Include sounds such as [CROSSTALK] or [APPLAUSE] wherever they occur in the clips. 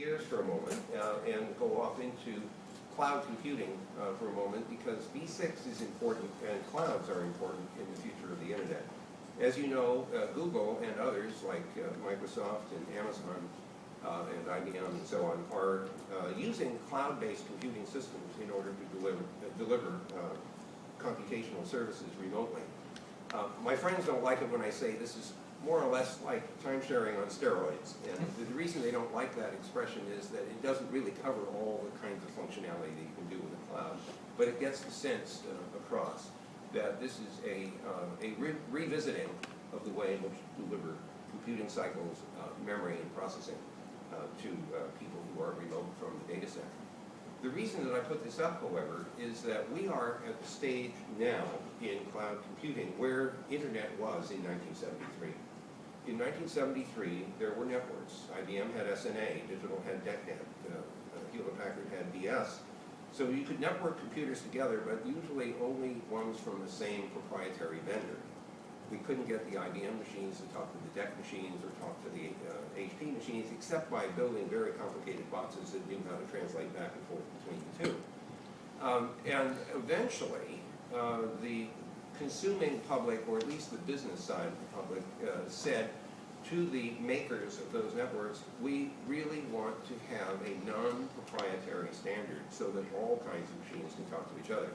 gears for a moment uh, and go off into cloud computing uh, for a moment because V6 is important and clouds are important in the future of the internet. As you know, uh, Google and others like uh, Microsoft and Amazon uh, and IBM and so on are uh, using cloud-based computing systems in order to deliver, deliver computational services remotely. My friends don't like it when I say this is more or less like time sharing on steroids. And the, the reason they don't like that expression is that it doesn't really cover all the kinds of functionality that you can do with the cloud. But it gets the sense uh, across that this is a, uh, a re revisiting of the way in which to deliver computing cycles, uh, memory, and processing uh, to uh, people who are remote from the data center. The reason that I put this up, however, is that we are at the stage now in cloud computing where internet was in 1973. In 1973, there were networks. IBM had SNA, Digital had DECnet, uh, Hewlett-Packard had DS. So you could network computers together, but usually only ones from the same proprietary vendor. We couldn't get the IBM machines to talk to the DEC machines or talk to the uh, HP machines, except by building very complicated boxes that knew how to translate back and forth between the two. Um, and eventually, uh, the consuming public, or at least the business side of the public, uh, said to the makers of those networks, we really want to have a non-proprietary standard so that all kinds of machines can talk to each other.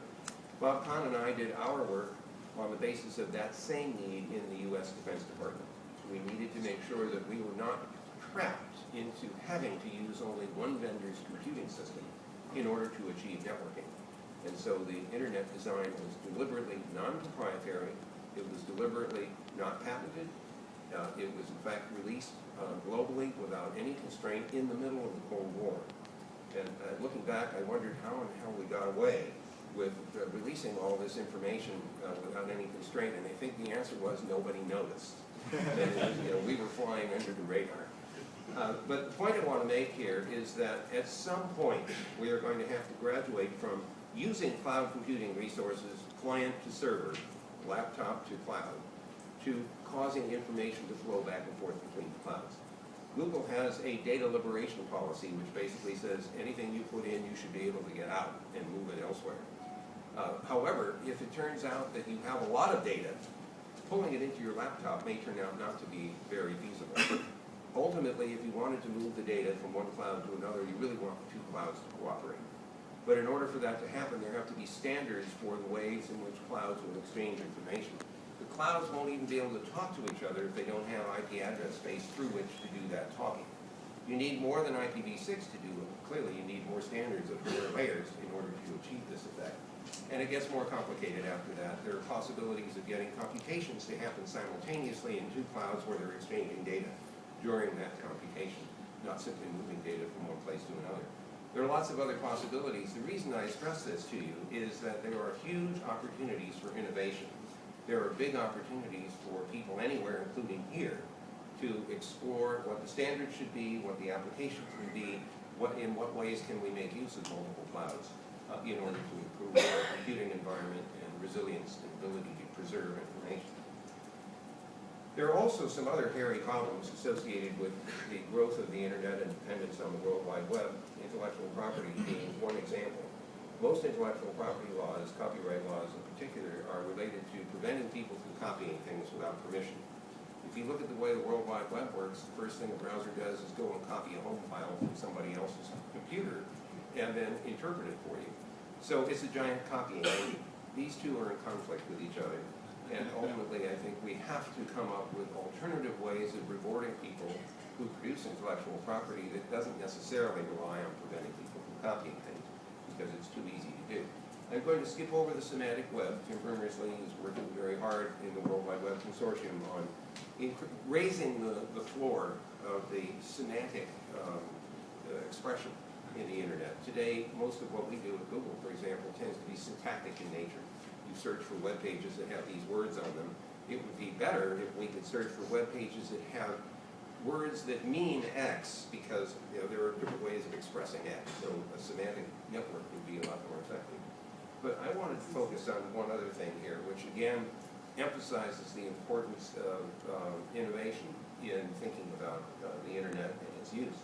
Bob Kahn and I did our work on the basis of that same need in the U.S. Defense Department. We needed to make sure that we were not trapped into having to use only one vendor's computing system in order to achieve networking. And so the internet design was deliberately non-proprietary, it was deliberately not patented, uh, it was in fact released uh, globally without any constraint in the middle of the Cold War. And uh, looking back, I wondered how the hell we got away with uh, releasing all this information uh, without any constraint, and I think the answer was nobody noticed. [LAUGHS] and you know, we were flying under the radar. Uh, but the point I want to make here is that at some point we are going to have to graduate from using cloud computing resources, client to server, laptop to cloud, to causing information to flow back and forth between the clouds. Google has a data liberation policy which basically says anything you put in you should be able to get out and move it elsewhere. Uh, however, if it turns out that you have a lot of data, pulling it into your laptop may turn out not to be very feasible. Ultimately, if you wanted to move the data from one cloud to another, you really want the two clouds to cooperate. But in order for that to happen, there have to be standards for the ways in which clouds will exchange information. The clouds won't even be able to talk to each other if they don't have IP address space through which to do that talking. You need more than IPv6 to do it. Clearly, you need more standards of more layers in order to achieve this effect. And it gets more complicated after that. There are possibilities of getting computations to happen simultaneously in two clouds where they're exchanging data during that computation, not simply moving data from one place to another. There are lots of other possibilities. The reason I stress this to you is that there are huge opportunities for innovation. There are big opportunities for people anywhere, including here, to explore what the standards should be, what the applications would be, what, in what ways can we make use of multiple clouds uh, in order to improve our computing environment and resilience and ability to preserve information. There are also some other hairy problems associated with the growth of the internet and dependence on the World Wide Web, intellectual property being one example. Most intellectual property laws, copyright laws in particular, are related to preventing people from copying things without permission. If you look at the way the World Wide Web works, the first thing a browser does is go and copy a home file from somebody else's computer and then interpret it for you. So it's a giant copying. These two are in conflict with each other. And ultimately, I think we have to come up with alternative ways of rewarding people who produce intellectual property that doesn't necessarily rely on preventing people from copying things, because it's too easy to do. I'm going to skip over the semantic web. Tim Berners-Lee is working very hard in the World Wide Web Consortium on raising the, the floor of the semantic um, uh, expression in the internet. Today, most of what we do at Google, for example, tends to be syntactic in nature You search for web pages that have these words on them. It would be better if we could search for web pages that have words that mean X because you know there are different ways of expressing X. So a semantic network would be a lot more effective. But I wanted to focus on one other thing here, which again emphasizes the importance of uh, innovation in thinking about uh, the internet and its use.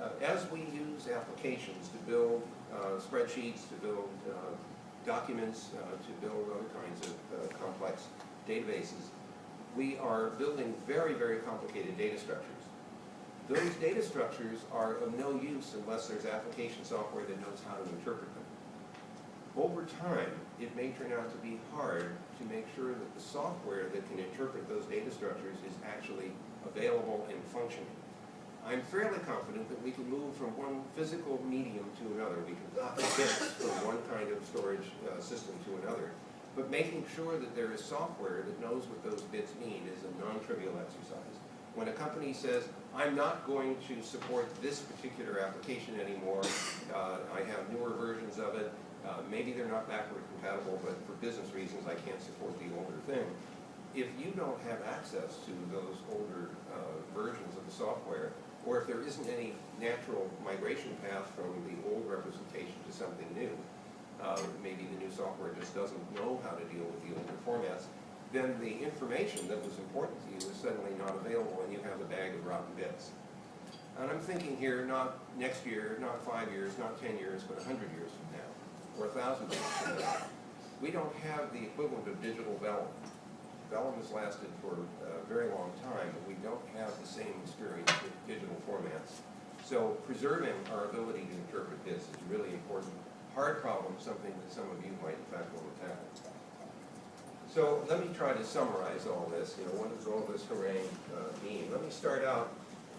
Uh, As we use applications to build uh, spreadsheets, to build uh, documents, uh, to build other kinds of uh, complex databases, we are building very, very complicated data structures. Those data structures are of no use unless there's application software that knows how to interpret them. Over time, it may turn out to be hard to make sure that the software that can interpret those data structures is actually available and functioning. I'm fairly confident that we can move from one physical medium to another. We can bits from one kind of storage uh, system to another. But making sure that there is software that knows what those bits mean is a non-trivial exercise. When a company says, I'm not going to support this particular application anymore, uh, I have newer versions of it, uh, maybe they're not backward compatible, but for business reasons, I can't support the older thing. If you don't have access to those older uh, versions of the software, or if there isn't any natural migration path from the old representation to something new, uh, maybe the new software just doesn't know how to deal with the older formats, then the information that was important to you is suddenly not available and you have a bag of rotten bits. And I'm thinking here, not next year, not five years, not ten years, but a hundred years from now, or a thousand years from now. We don't have the equivalent of digital vellum. Vellum has lasted for a very long time, but we don't have the same experience with digital formats. So preserving our ability to interpret this is really important. Hard problem, something that some of you might in fact want to tackle. So let me try to summarize all this, you know, what does all this harangue uh, mean? Let me start out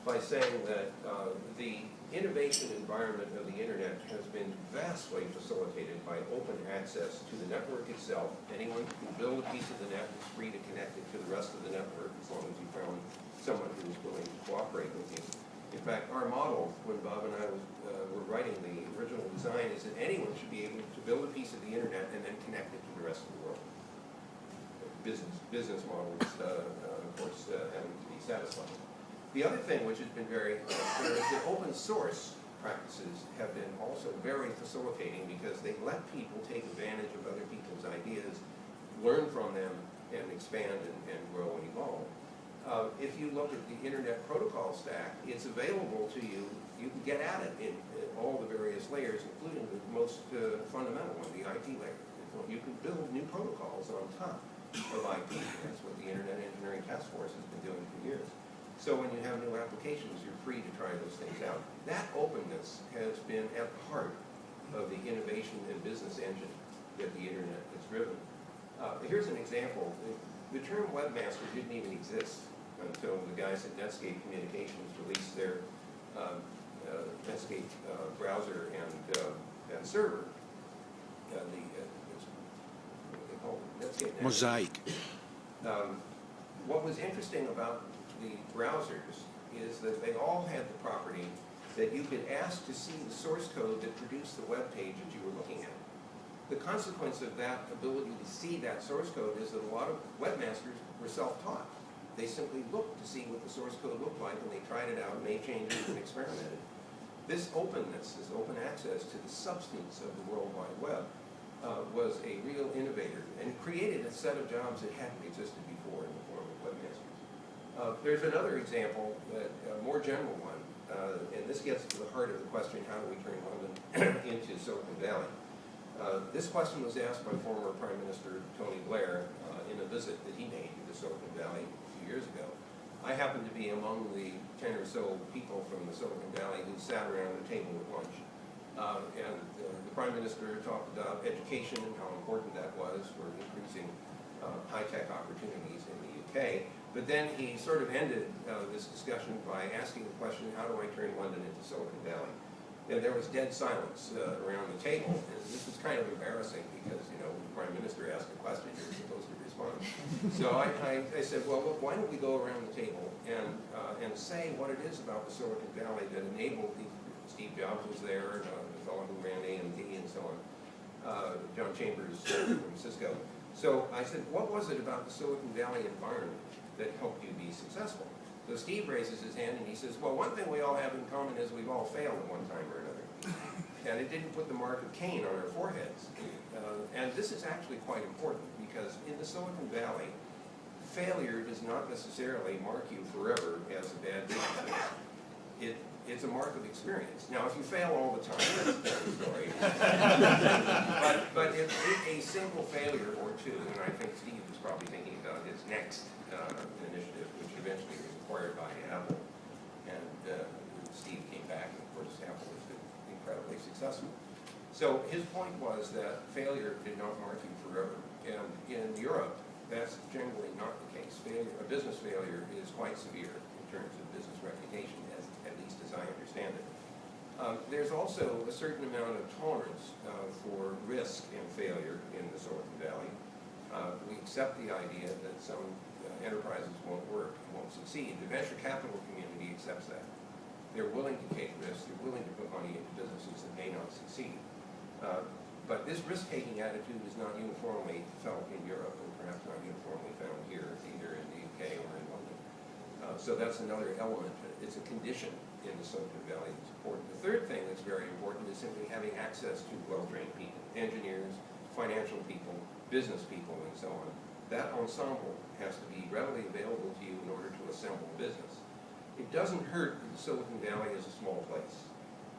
by saying that uh, the innovation environment of the internet has been vastly facilitated by open access to the network itself. Anyone can build a piece of the net is free to connect it to the rest of the network as long as you found someone who was willing to cooperate with you. In fact, our model, when Bob and I was, uh, were writing the original design, is that anyone should be able to build a piece of the internet and then connect it to the rest of the world business, business models, uh, uh, of course, uh, having to be satisfied. The other thing which has been very uh, clear is that open source practices have been also very facilitating because they let people take advantage of other people's ideas, learn from them, and expand and, and grow and evolve. Uh, if you look at the internet protocol stack, it's available to you. You can get at it in, in all the various layers, including the most uh, fundamental one, the IP layer. You can build new protocols on top of IP. That's what the Internet Engineering Task Force has been doing for years. So when you have new applications, you're free to try those things out. That openness has been at the heart of the innovation and business engine that the Internet has driven. Uh, here's an example. The, term webmaster didn't even exist until the guys at Netscape Communications released their uh, uh, Netscape uh, browser and, uh, and server. Uh, the, Netscape Mosaic. um, what was interesting about the browsers is that they all had the property that you could ask to see the source code that produced the web page that you were looking at. The consequence of that ability to see that source code is that a lot of webmasters were self-taught. They simply looked to see what the source code looked like and they tried it out, made changes and experimented. This openness, this open access to the substance of the World Wide Web uh, was a real innovator and created a set of jobs that hadn't existed before in the form of webmasters. Uh, there's another example, a more general one, uh, and this gets to the heart of the question, how do we turn London [CLEARS THROAT] into Silicon Valley? Uh, this question was asked by former Prime Minister Tony Blair uh, in a visit that he made to the Silicon Valley a few years ago. I happened to be among the 10 or so people from the Silicon Valley who sat around the table at lunch. Uh, and uh, the Prime Minister talked about education and how important that was for increasing high-tech opportunities in the UK. But then he sort of ended uh, this discussion by asking the question, how do I turn London into Silicon Valley? And there was dead silence uh, around the table, and this was kind of embarrassing because, you know, the Prime Minister asked a question, you're supposed to respond. so I, I, I, said, well, look, why don't we go around the table and, uh, and say what it is about the Silicon Valley that enabled the Steve Jobs was there, uh, the fellow who ran AMD and so on, uh, John Chambers from Cisco. So I said, what was it about the Silicon Valley environment that helped you be successful? So Steve raises his hand and he says, well, one thing we all have in common is we've all failed at one time or another. [LAUGHS] And it didn't put the mark of Cain on our foreheads. Uh, and this is actually quite important because in the Silicon Valley, failure does not necessarily mark you forever as a bad business. It it's a mark of experience. Now, if you fail all the time, that's a different story. [LAUGHS] but but if a single failure or two, and I think Steve is probably thinking his next uh, initiative, which eventually was acquired by Apple, and uh, Steve came back, and of course, Apple been incredibly successful. So his point was that failure did not mark you forever. And in Europe, that's generally not the case. Failure, a business failure is quite severe in terms of business reputation, as, at least as I understand it. Um, there's also a certain amount of tolerance uh, for risk and failure in the Silicon Valley. Uh, we accept the idea that some uh, enterprises won't work won't succeed. The venture capital community accepts that. They're willing to take risks. They're willing to put money into businesses that may not succeed. Uh, but this risk-taking attitude is not uniformly felt in Europe, and perhaps not uniformly found here, either in the UK or in London. Uh, so that's another element. It's a condition in the Silicon Valley that's important. The third thing that's very important is simply having access to well-trained people, engineers, financial people, business people, and so on. That ensemble has to be readily available to you in order to assemble business. It doesn't hurt that Silicon Valley is a small place.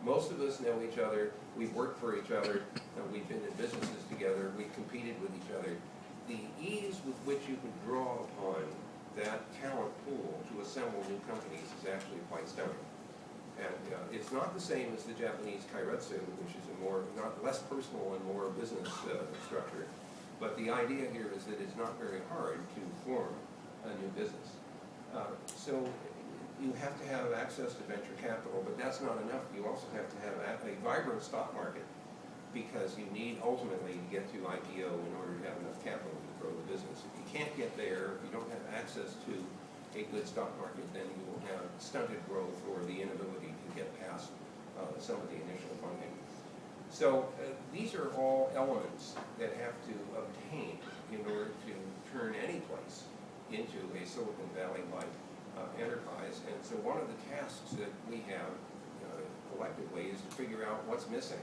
Most of us know each other, we've worked for each other, we've been in businesses together, we've competed with each other. The ease with which you can draw upon that talent pool to assemble new companies is actually quite stunning. And uh, it's not the same as the Japanese keiretsu, which is a more, not less personal and more business uh, structure. But the idea here is that it's not very hard to form a new business. Uh, so you have to have access to venture capital, but that's not enough. You also have to have a, vibrant stock market because you need ultimately to get to IPO in order to have enough capital to grow the business. If you can't get there, if you don't have access to a good stock market, then you will have stunted growth or the inability to get past uh, some of the initial funding. So uh, these are all elements that have to obtain in order to turn any place into a Silicon Valley-like uh, enterprise. And so one of the tasks that we have uh, collectively is to figure out what's missing,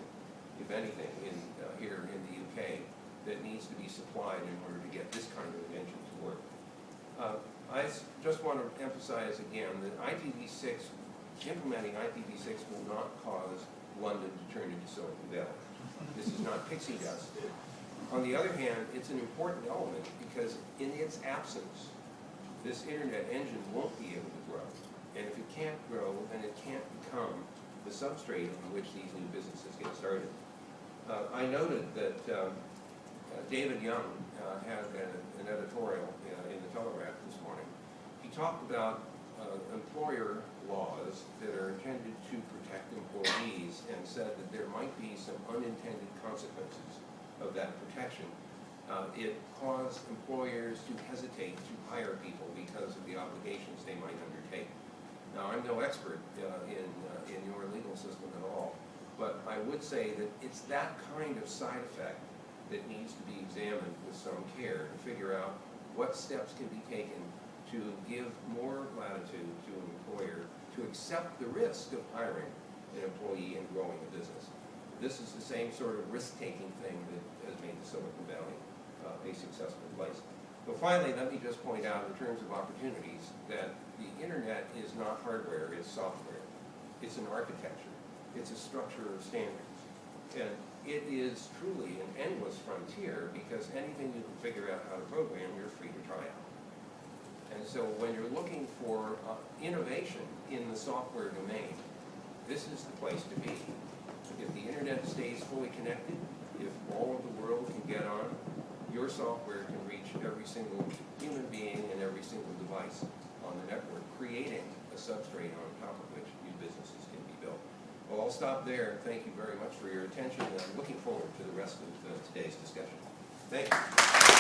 if anything, in, uh, here in the UK that needs to be supplied in order to get this kind of invention to work. Uh, I just want to emphasize again that IPv6, implementing IPv6 will not cause London to turn into Silicon Valley. This is not pixie dust. On the other hand, it's an important element because in its absence, this internet engine won't be able to grow. And if it can't grow, then it can't become the substrate on which these new businesses get started. Uh, I noted that um, uh, David Young uh, had an, an editorial uh, in the Telegraph this morning. He talked about uh, employer laws that are intended to protect employees said that there might be some unintended consequences of that protection uh, it caused employers to hesitate to hire people because of the obligations they might undertake. Now, I'm no expert uh, in, uh, in your legal system at all, but I would say that it's that kind of side effect that needs to be examined with some care to figure out what steps can be taken to give more latitude to an employer to accept the risk of hiring an employee and growing a business. This is the same sort of risk-taking thing that has made the Silicon Valley uh, a successful place. But finally, let me just point out in terms of opportunities that the internet is not hardware, it's software. It's an architecture. It's a structure of standards. And it is truly an endless frontier because anything you can figure out how to program, you're free to try out. And so when you're looking for uh, innovation in the software domain, this is the place to be. If the internet stays fully connected, if all of the world can get on, your software can reach every single human being and every single device on the network, creating a substrate on top of which new businesses can be built. Well, I'll stop there. Thank you very much for your attention, and I'm looking forward to the rest of uh, today's discussion. Thank you.